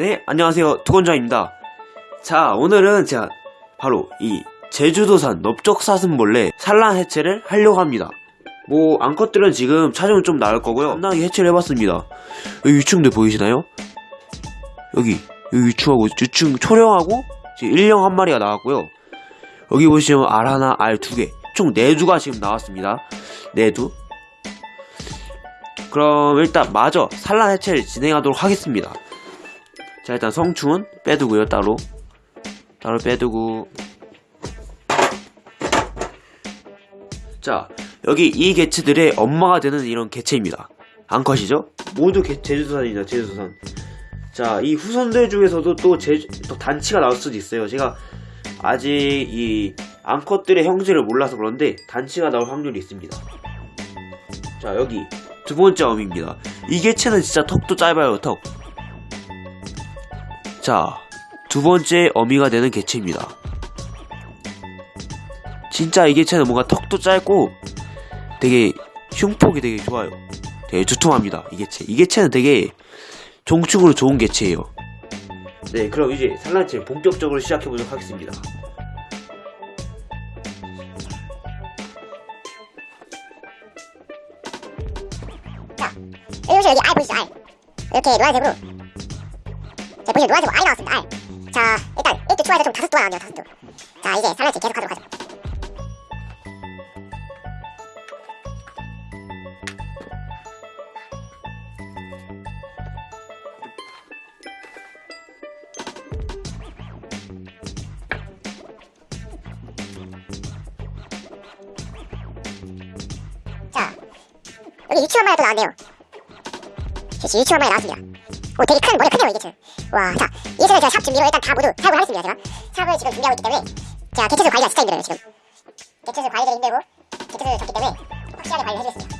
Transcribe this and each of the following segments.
네, 안녕하세요. 두건자입니다. 자, 오늘은 제가 바로 이 제주도산 넓적사슴벌레 산란 해체를 하려고 합니다. 뭐, 암컷들은 지금 차종은 좀 나을 거고요. 간단하게 해체를 해봤습니다. 여기 유충들 보이시나요? 여기, 여기 유충하고, 유충 초령하고, 일령 한 마리가 나왔고요. 여기 보시면 알 하나, 알 두 개. 총 네 두가 지금 나왔습니다. 네 두. 그럼 일단 마저 산란 해체를 진행하도록 하겠습니다. 자 일단 성충은 빼두고요 따로. 따로 빼두고. 자 여기 이 개체들의 엄마가 되는 이런 개체입니다. 암컷이죠? 모두 개- 제주도산입니다 제주도산. 자 이 후손들 중에서도 또, 제주, 또 단치가 나올 수도 있어요. 제가 아직 이 암컷들의 형제를 몰라서 그런데 단치가 나올 확률이 있습니다. 자 여기 두 번째 어미입니다. 이 개체는 진짜 턱도 짧아요 턱 자, 두 번째 어미가 되는 개체입니다. 진짜 이 개체는 뭔가 턱도 짧고 되게 흉폭이 되게 좋아요. 되게 두툼합니다. 이 개체. 이 개체는 되게 종축으로 좋은 개체예요. 네, 그럼 이제 산란체 본격적으로 시작해보도록 하겠습니다. 여기 보시면 여기 알 보이시죠 알 이렇게 노란색으로 자 보시면 노란색으로 알이 나왔습니다. 알자 일단 1대 추가해서 좀 다섯 도가 나왔네요 다섯 도자 이제 산란치 계속 하도록 하죠. 자 여기 유치원 마리가 또 나왔네요. 유치원 마리 나왔습니다 오 되게 큰 머리가 크네요 이게 지금. 와자 이제는 제가 샵 준비로 일단 다 모두 사용을 하겠습니다 제가. 샵을 지금 준비하고 있기 때문에. 자 개체수 관리가 진짜 힘들어요 지금. 개체수 관리들이 힘들고 개체수를 적기 때문에 확실하게 관리를 해주겠습니다.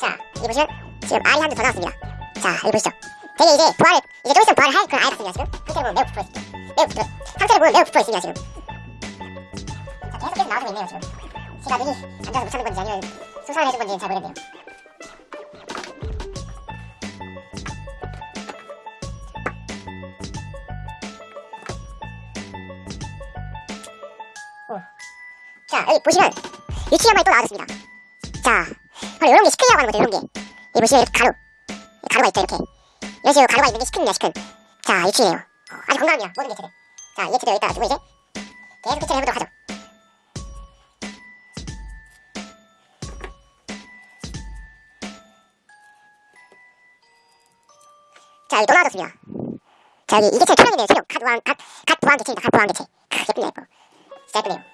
자 여기 보시면 지금 알이 한대더 나왔습니다. 자 여기 보시죠. 되게 이제 부활을 이제 좀 있으면 부활을 할 그런 아이 같습니다 지금. 상태를 보면 매우 부풀어있습니다. 매우 부풀어 상태를 보면 매우 부풀어있습니다 지금. 자 계속 계속 나오고 있네요 지금. 제가 눈이 안 좋아서 못 찾는 건지 아니면 수상을 해준 건지는 잘 모르겠네요 자 여기 보시면 유치원만이 또 나와줬습니다. 자 바로 이런 게 시큰이라고 하는 거죠 이런 게. 여기 보시면 이렇게 가루 가루가 있죠 이렇게. 이런 식으로 가루가 있는 게 시큰입니다 시큰. 자 유치이네요. 어, 아주 건강합니다. 모든 개체들 자이 개체들 여기다가 두고 이제 계속 개체를 해보도록 하죠. 자 여기 또 나와줬습니다. 자 여기 이 개체 초령이네요 초령 갓 부항 갓, 갓 부항 개체입니다. 갓 부항 개체. 크, 예쁘네 예뻐 진짜 예쁘네요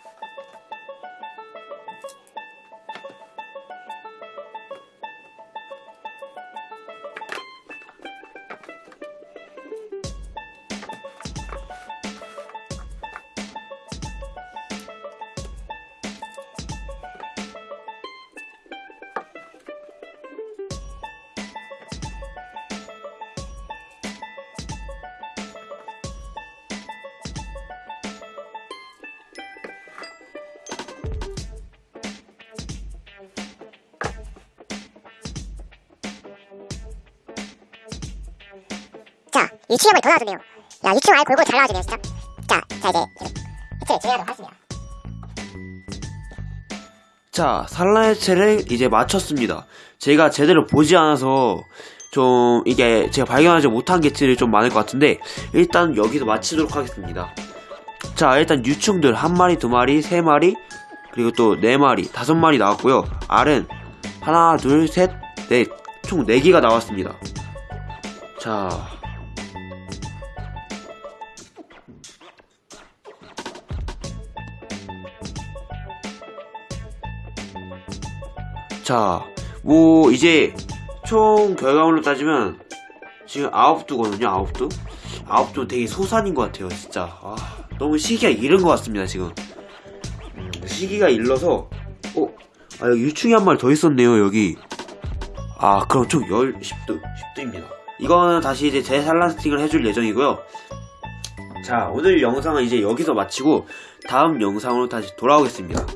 자 유치원만이 더 나와줬네요 야 유치원 아예 골고루 잘 나와주네요 진짜 자, 자 이제 개체를 진행하도록 하겠습니다 자, 산란 해체를 이제 마쳤습니다. 제가 제대로 보지 않아서 좀 이게 제가 발견하지 못한 개체들이 좀 많을 것 같은데 일단 여기서 마치도록 하겠습니다. 자, 일단 유충들 한 마리, 두 마리, 세 마리, 그리고 또 네 마리, 다섯 마리 나왔고요. 알은 하나, 둘, 셋, 넷, 총 네 개가 나왔습니다. 자, 자, 뭐 이제 총 결과물로 따지면 지금 아홉 두거든요. 아홉 두. 아홉 두 되게 소산인 것 같아요. 진짜. 아, 너무 시기가 이른 것 같습니다. 지금. 음, 시기가 일러서 어, 아 여기 유충이 한 마리 더 있었네요. 여기. 아, 그럼 총 10, 10두, 10두입니다. 이거는 다시 이제 재산란 스팅을 해줄 예정이고요. 자, 오늘 영상은 이제 여기서 마치고 다음 영상으로 다시 돌아오겠습니다.